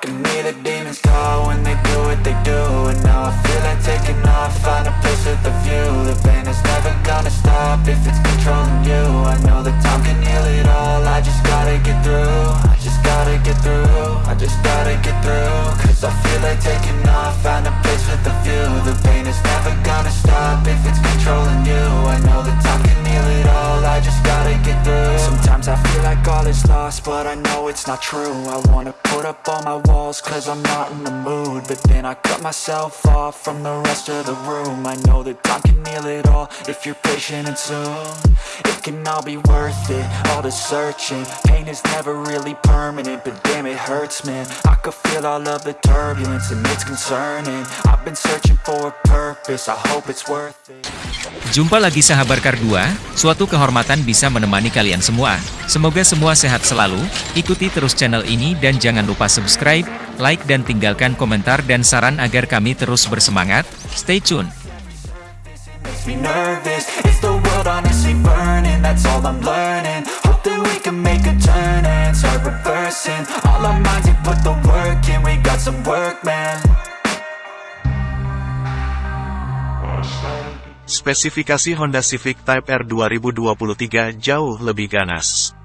Can hear the demons call when they do what they do And now I feel like taking off, find a place with a view. The pain is never gonna stop if it's controlling you. I know that time can heal it all, I just gotta get through. I just gotta get through, I just gotta get through. Cause I feel like taking off, find a place with a view. The pain is never gonna stop if it's controlling you. I know that time can heal it all, I just gotta get through. Sometimes I feel like all is lost, but I know it's not true. I wanna put up all my walls, cause I'm not in the mood But then I cut myself off from the rest of the room. I know that time can heal it all, if you're patient and soon. It can all be worth it, all the searching. Pain is never really permanent, but damn it hurts man. I could feel all of the turbulence and it's concerning. I've been searching for a purpose, I hope it's worth it. Jumpa lagi sahabat Kardua, suatu kehormatan bisa menemani kalian semua. Semoga semua sehat selalu, ikuti terus channel ini dan jangan lupa subscribe, like dan tinggalkan komentar dan saran agar kami terus bersemangat. Stay tune! makes me nervous Is the world honestly burning? That's all I'm learning Hope that we can make a turn and start reversing All our minds and put the work in We got some work, man Spesifikasi Honda Civic Type R 2023 jauh lebih ganas.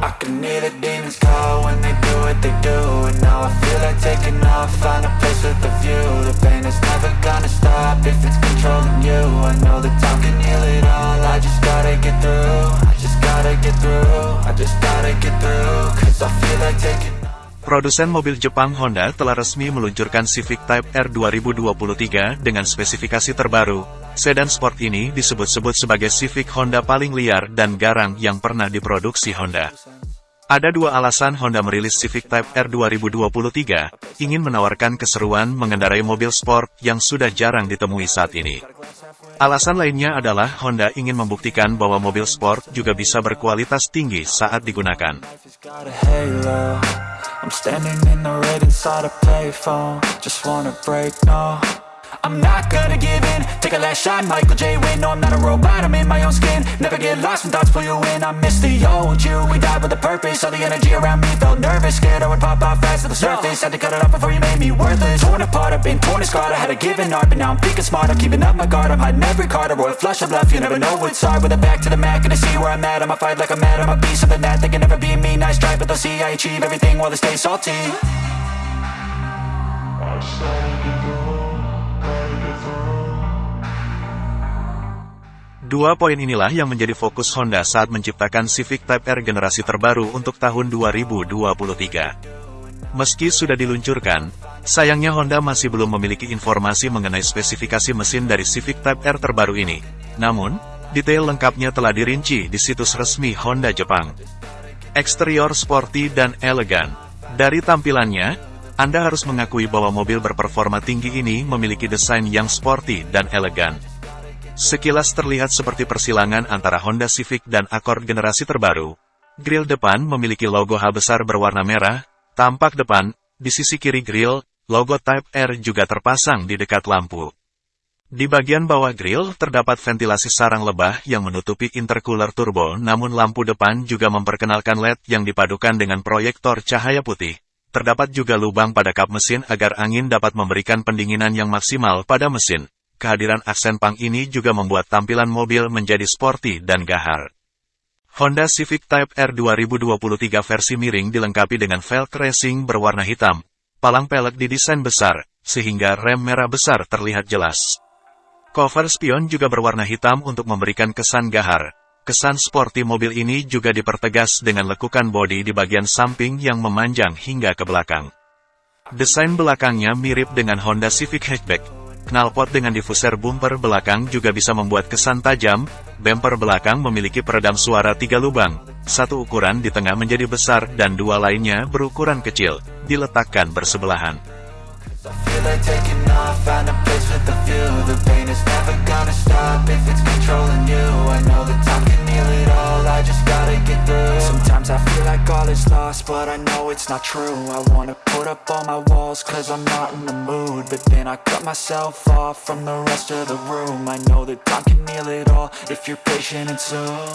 I can hear the demons call when they do what they do And now I feel like taking off, find a place with a view. The pain is never gonna stop if it's controlling you. I know that time can heal it all, I just gotta get through I just gotta get through, I just gotta get through Cause I feel like taking Produsen mobil Jepang Honda telah resmi meluncurkan Civic Type R 2023 dengan spesifikasi terbaru. Sedan sport ini disebut-sebut sebagai Civic Honda paling liar dan garang yang pernah diproduksi Honda. Ada dua alasan Honda merilis Civic Type R 2023, ingin menawarkan keseruan mengendarai mobil sport yang sudah jarang ditemui saat ini. Alasan lainnya adalah Honda ingin membuktikan bahwa mobil sport juga bisa berkualitas tinggi saat digunakan. I'm not gonna give in. Take a last shot, Michael J. Win No, I'm not a robot, I'm in my own skin. Never get lost when thoughts pull you in. I miss the old you. We died with a purpose. All the energy around me felt nervous. Scared I would pop out fast to the surface. Had to cut it off before you made me worthless. Torn apart, I've been torn and scarred. I had a given art, but now I'm thinking smart I'm keeping up my guard, I'm hiding every card. A royal flush of love, you never know what's hard. With a back to the mat, gonna see where I'm at. I'ma fight like I'm mad, I'ma be something that They can never be me, nice try But they'll see I achieve everything while they stay salty Dua poin inilah yang menjadi fokus Honda saat menciptakan Civic Type R generasi terbaru untuk tahun 2023. Meski sudah diluncurkan, sayangnya Honda masih belum memiliki informasi mengenai spesifikasi mesin dari Civic Type R terbaru ini. Namun, detail lengkapnya telah dirinci di situs resmi Honda Jepang. Eksterior sporty dan elegan. Dari tampilannya, Anda harus mengakui bahwa mobil berperforma tinggi ini memiliki desain yang sporty dan elegan. Sekilas terlihat seperti persilangan antara Honda Civic dan Accord generasi terbaru. Grill depan memiliki logo H besar berwarna merah, tampak depan, di sisi kiri grill, logo Type R juga terpasang di dekat lampu. Di bagian bawah grill terdapat ventilasi sarang lebah yang menutupi intercooler turbo namun lampu depan juga memperkenalkan LED yang dipadukan dengan proyektor cahaya putih. Terdapat juga lubang pada kap mesin agar angin dapat memberikan pendinginan yang maksimal pada mesin kehadiran aksen pang ini juga membuat tampilan mobil menjadi sporty dan gahar. Honda Civic Type R 2023 versi miring dilengkapi dengan velg racing berwarna hitam, palang pelek didesain besar, sehingga rem merah besar terlihat jelas. Cover spion juga berwarna hitam untuk memberikan kesan gahar. Kesan sporty mobil ini juga dipertegas dengan lekukan bodi di bagian samping yang memanjang hingga ke belakang. Desain belakangnya mirip dengan Honda Civic Hatchback, Knalpot dengan diffuser bumper belakang juga bisa membuat kesan tajam, bumper belakang memiliki peredam suara tiga lubang, satu ukuran di tengah menjadi besar dan dua lainnya berukuran kecil, diletakkan bersebelahan. I just gotta get through. Sometimes I feel like all is lost, but I know it's not true. I wanna put up all my walls, cause I'm not in the mood. But then I cut myself off from the rest of the room. I know that time can heal it all, if you're patient and soon.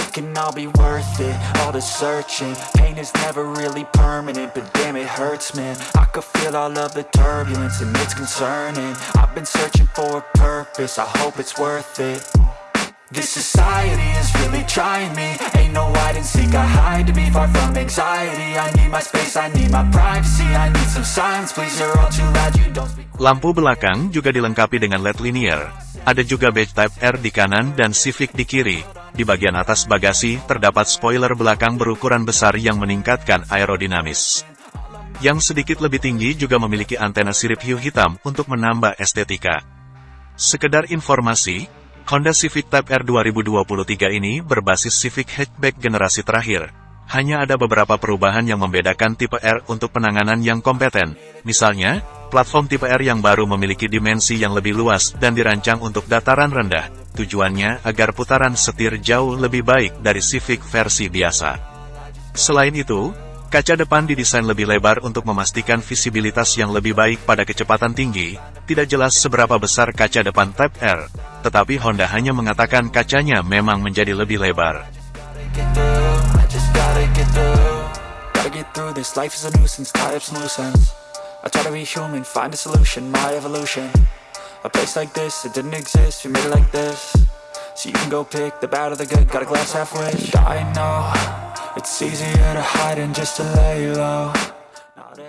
It can all be worth it, all the searching. Pain is never really permanent, but damn it hurts man. I could feel all of the turbulence and it's concerning. I've been searching for a purpose, I hope it's worth it this society is really trying me Ain't no hide and seek, I hide to be far from anxiety I need my space, I need my privacy I need some silence, please, you're all too loud, you don't speak Lampu belakang juga dilengkapi dengan LED linear. Ada juga badge Type R di kanan dan Civic di kiri. Di bagian atas bagasi, terdapat spoiler belakang berukuran besar yang meningkatkan aerodinamis. Yang sedikit lebih tinggi juga memiliki antena sirip hiu hitam untuk menambah estetika. Sekedar informasi, Honda Civic Type R 2023 ini berbasis Civic Hatchback generasi terakhir. Hanya ada beberapa perubahan yang membedakan tipe R untuk penanganan yang kompeten. Misalnya, platform tipe R yang baru memiliki dimensi yang lebih luas dan dirancang untuk dataran rendah. Tujuannya agar putaran setir jauh lebih baik dari Civic versi biasa. Selain itu, Kaca depan didesain lebih lebar untuk memastikan visibilitas yang lebih baik pada kecepatan tinggi. Tidak jelas seberapa besar kaca depan Type R, tetapi Honda hanya mengatakan kacanya memang menjadi lebih lebar.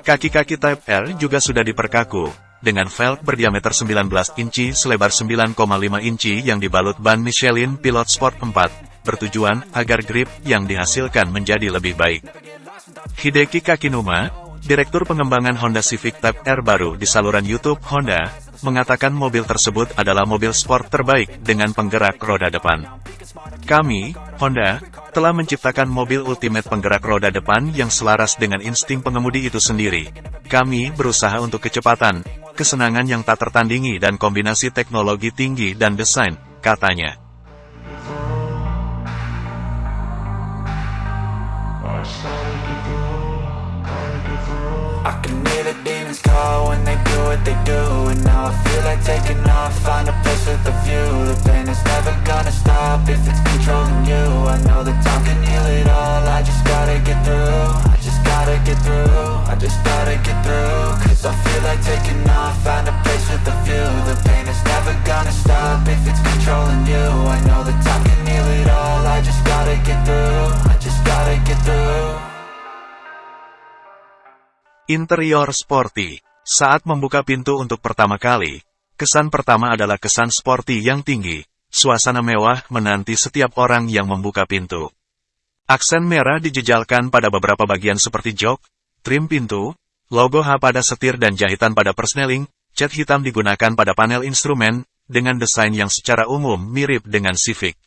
Kaki-kaki Type R juga sudah diperkaku, dengan velg berdiameter 19 inci selebar 9,5 inci yang dibalut ban Michelin Pilot Sport 4, bertujuan agar grip yang dihasilkan menjadi lebih baik. Hideki Kakinuma, Direktur Pengembangan Honda Civic Type R baru di saluran YouTube Honda, mengatakan mobil tersebut adalah mobil sport terbaik dengan penggerak roda depan. Kami, Honda, telah menciptakan mobil ultimate penggerak roda depan yang selaras dengan insting pengemudi itu sendiri. Kami berusaha untuk kecepatan, kesenangan yang tak tertandingi dan kombinasi teknologi tinggi dan desain, katanya. Feel like taking off, find a place with a view. The pain is never gonna stop if it's controlling you. I know time can heal it all, I just gotta get through. I just gotta get through, I just gotta get through. Cause I feel like taking off, find a place with a view. The pain is never gonna stop if it's controlling you. I know time can heal it all, I just gotta get through I just gotta get through. Interior sporty. Saat membuka pintu untuk pertama kali, kesan pertama adalah kesan sporty yang tinggi. Suasana mewah menanti setiap orang yang membuka pintu. Aksen merah dijejalkan pada beberapa bagian seperti jok, trim pintu, logo H pada setir dan jahitan pada persneling, cat hitam digunakan pada panel instrumen, dengan desain yang secara umum mirip dengan Civic.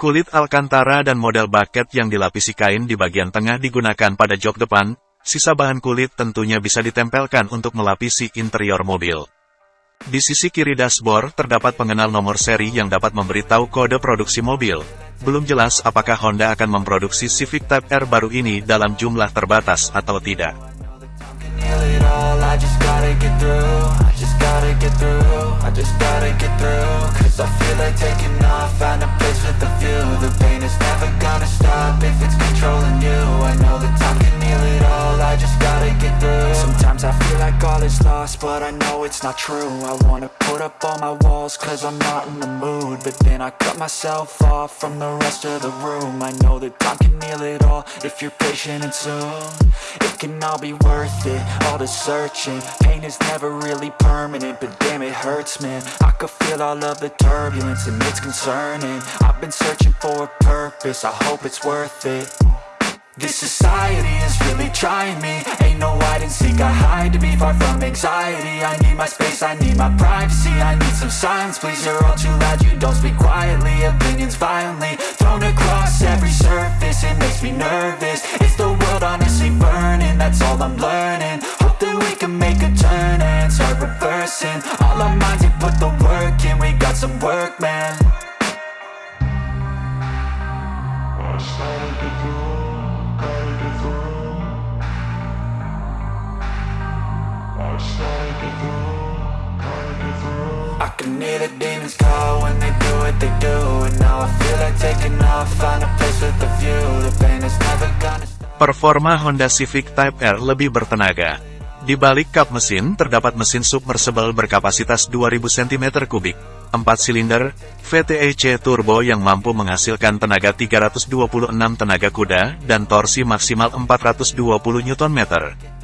Kulit Alcantara dan model bucket yang dilapisi kain di bagian tengah digunakan pada jok depan, Sisa bahan kulit tentunya bisa ditempelkan untuk melapisi interior mobil. Di sisi kiri dashboard terdapat pengenal nomor seri yang dapat memberitahu kode produksi mobil. Belum jelas apakah Honda akan memproduksi Civic Type R baru ini dalam jumlah terbatas atau tidak. Sometimes I feel like all is lost, but I know it's not true. I wanna put up all my walls, cause I'm not in the mood. But then I cut myself off from the rest of the room. I know that time can heal it all, if you're patient and soon. It can all be worth it, all the searching. Pain is never really permanent, but damn it hurts man. I could feel all of the turbulence and it's concerning. I've been searching for a purpose, I hope it's worth it this society is really trying me. Ain't no hide and seek, I hide to be far from anxiety. I need my space, I need my privacy. I need some silence, please, you're all too loud. You don't speak quietly, opinions violently Thrown across every surface, it makes me nervous. It's the world honestly burning, that's all I'm learning. Hope that we can make a turn and start reversing. All our minds we put the work in, we got some work, man. I started to Performa Honda Civic Type R lebih bertenaga. Di balik kap mesin terdapat mesin submersible berkapasitas 2000 cm3, 4 silinder, VTEC turbo yang mampu menghasilkan tenaga 326 tenaga kuda dan torsi maksimal 420 Nm.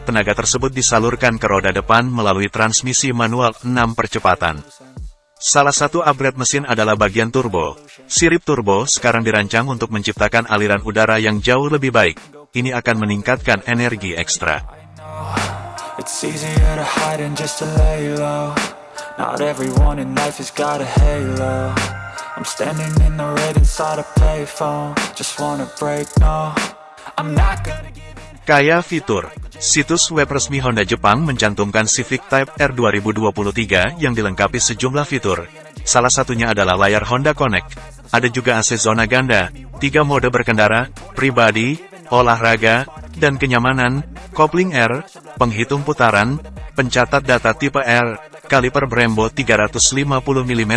Tenaga tersebut disalurkan ke roda depan melalui transmisi manual 6 percepatan. Salah satu upgrade mesin adalah bagian turbo. Sirip turbo sekarang dirancang untuk menciptakan aliran udara yang jauh lebih baik. Ini akan meningkatkan energi ekstra. It's easier to hide than just to lay low Not everyone in life has got a halo I'm standing in the red inside a payphone Just wanna break, no I'm not gonna give Kaya fitur. Situs web resmi Honda Jepang mencantumkan Civic Type R 2023 yang dilengkapi sejumlah fitur. Salah satunya adalah layar Honda Connect. Ada juga AC zona ganda, tiga mode berkendara, pribadi, olahraga, dan kenyamanan, kopling R, penghitung putaran, pencatat data tipe R, kaliper Brembo 350 mm,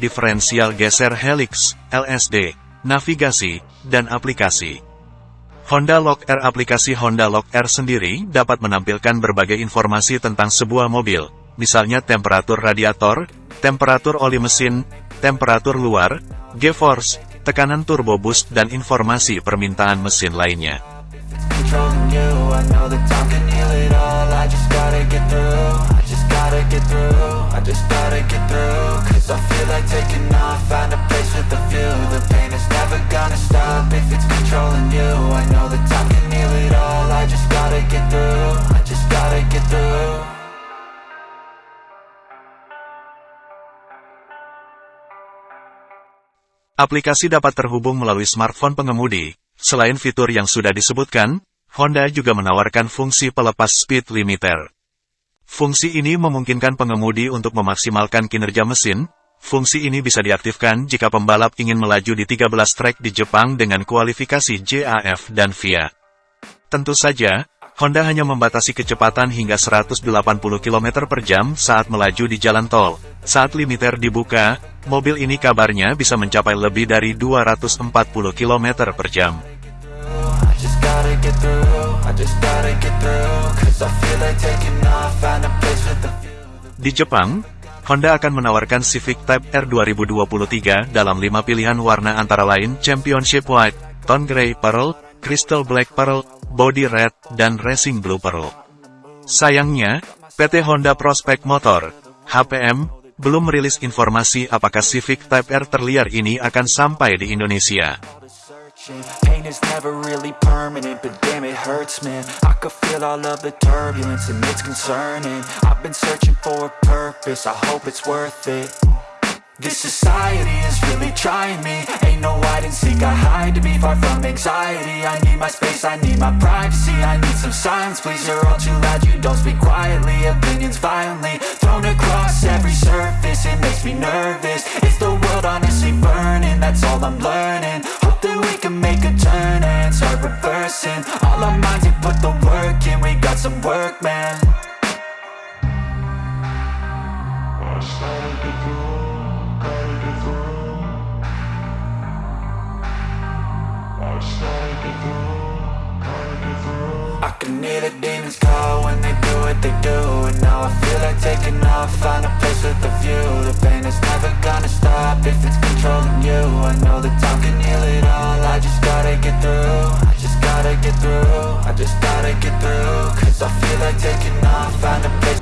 diferensial geser helix, LSD, navigasi, dan aplikasi. Honda Lock R aplikasi Honda Lock R sendiri dapat menampilkan berbagai informasi tentang sebuah mobil, misalnya temperatur radiator, temperatur oli mesin, temperatur luar, G-force, tekanan turbo boost dan informasi permintaan mesin lainnya. Gotta get through. I just gotta get through. Cause I feel like taking off. Find a place with a view. The pain is never gonna stop If it's controlling you. I know that time can heal it all. I just gotta get through. I just gotta get through. Aplikasi dapat terhubung melalui smartphone pengemudi. Selain fitur yang sudah disebutkan, Honda juga menawarkan fungsi pelepas speed limiter. Fungsi ini memungkinkan pengemudi untuk memaksimalkan kinerja mesin. Fungsi ini bisa diaktifkan jika pembalap ingin melaju di 13 trek di Jepang dengan kualifikasi JAF dan VIA. Tentu saja, Honda hanya membatasi kecepatan hingga 180 km per jam saat melaju di jalan tol. Saat limiter dibuka, mobil ini kabarnya bisa mencapai lebih dari 240 km per jam. I just Di Jepang, Honda akan menawarkan Civic Type R 2023 dalam lima pilihan warna antara lain Championship White, Tone Grey Pearl, Crystal Black Pearl, Body Red, dan Racing Blue Pearl. Sayangnya, PT Honda Prospect Motor, HPM, belum merilis informasi apakah Civic Type R terliar ini akan sampai di Indonesia. Hurts man. I could feel all of the turbulence And it's concerning. I've been searching for a purpose. I hope it's worth it. This society is really trying me. Ain't no hide and seek, I hide to be far from anxiety. I need my space, I need my privacy. I need some silence, please, you're all too loud. You don't speak quietly, opinions violently Thrown across every surface, it makes me nervous. Is the world honestly burning, that's all I'm learning. Hope that we can some work, man. I can hear the demons call when they do what they do And now I feel like taking off, find a place with a view. The pain is never gonna stop if it's controlling you. I know that time can heal it all, I just gotta get through gotta get through. I just gotta get through Cause I feel like taking off. Find a place